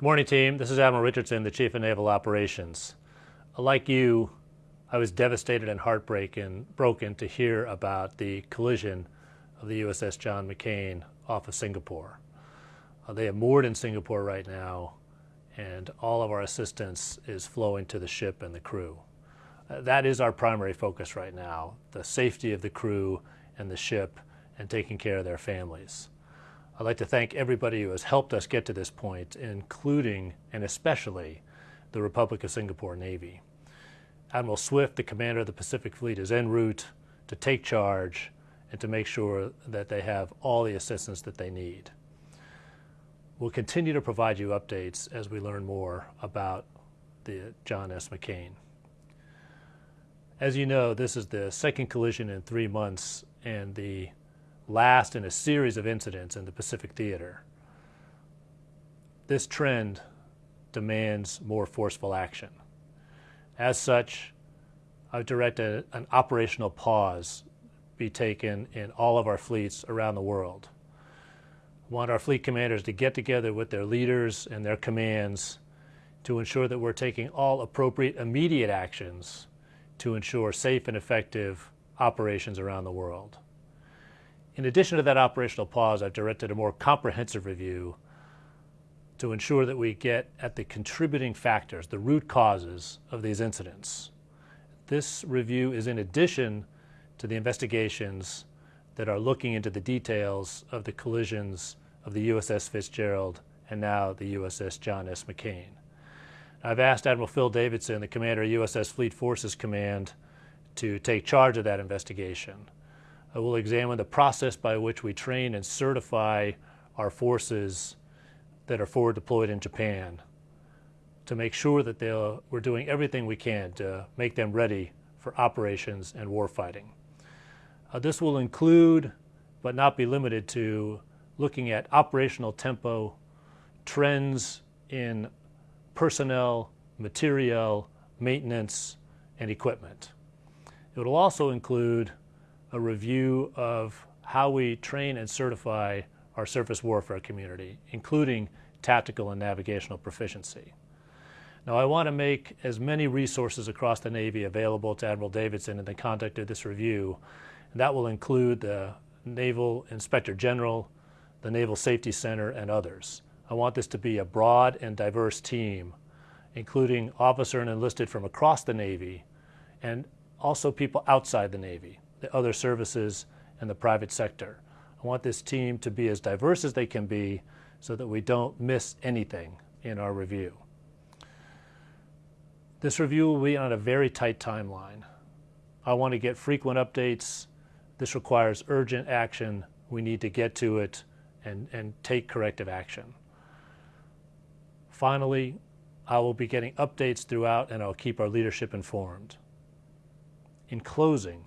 Good morning, team. This is Admiral Richardson, the Chief of Naval Operations. Like you, I was devastated and heartbroken broken to hear about the collision of the USS John McCain off of Singapore. Uh, they have moored in Singapore right now, and all of our assistance is flowing to the ship and the crew. Uh, that is our primary focus right now, the safety of the crew and the ship and taking care of their families. I'd like to thank everybody who has helped us get to this point, including and especially the Republic of Singapore Navy. Admiral Swift, the commander of the Pacific Fleet, is en route to take charge and to make sure that they have all the assistance that they need. We'll continue to provide you updates as we learn more about the John S. McCain. As you know, this is the second collision in three months and the last in a series of incidents in the Pacific Theater. This trend demands more forceful action. As such, I've directed an operational pause be taken in all of our fleets around the world. I want our fleet commanders to get together with their leaders and their commands to ensure that we're taking all appropriate immediate actions to ensure safe and effective operations around the world. In addition to that operational pause, I've directed a more comprehensive review to ensure that we get at the contributing factors, the root causes of these incidents. This review is in addition to the investigations that are looking into the details of the collisions of the USS Fitzgerald and now the USS John S. McCain. I've asked Admiral Phil Davidson, the commander of USS Fleet Forces Command, to take charge of that investigation. I will examine the process by which we train and certify our forces that are forward deployed in Japan to make sure that we're doing everything we can to make them ready for operations and warfighting. Uh, this will include, but not be limited to, looking at operational tempo, trends in personnel, materiel, maintenance, and equipment. It will also include a review of how we train and certify our surface warfare community, including tactical and navigational proficiency. Now, I want to make as many resources across the Navy available to Admiral Davidson in the conduct of this review. And that will include the Naval Inspector General, the Naval Safety Center, and others. I want this to be a broad and diverse team, including officer and enlisted from across the Navy, and also people outside the Navy the other services, and the private sector. I want this team to be as diverse as they can be so that we don't miss anything in our review. This review will be on a very tight timeline. I want to get frequent updates. This requires urgent action. We need to get to it and, and take corrective action. Finally, I will be getting updates throughout and I'll keep our leadership informed. In closing,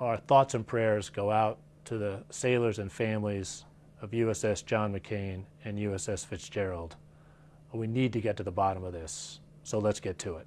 our thoughts and prayers go out to the sailors and families of USS John McCain and USS Fitzgerald. We need to get to the bottom of this, so let's get to it.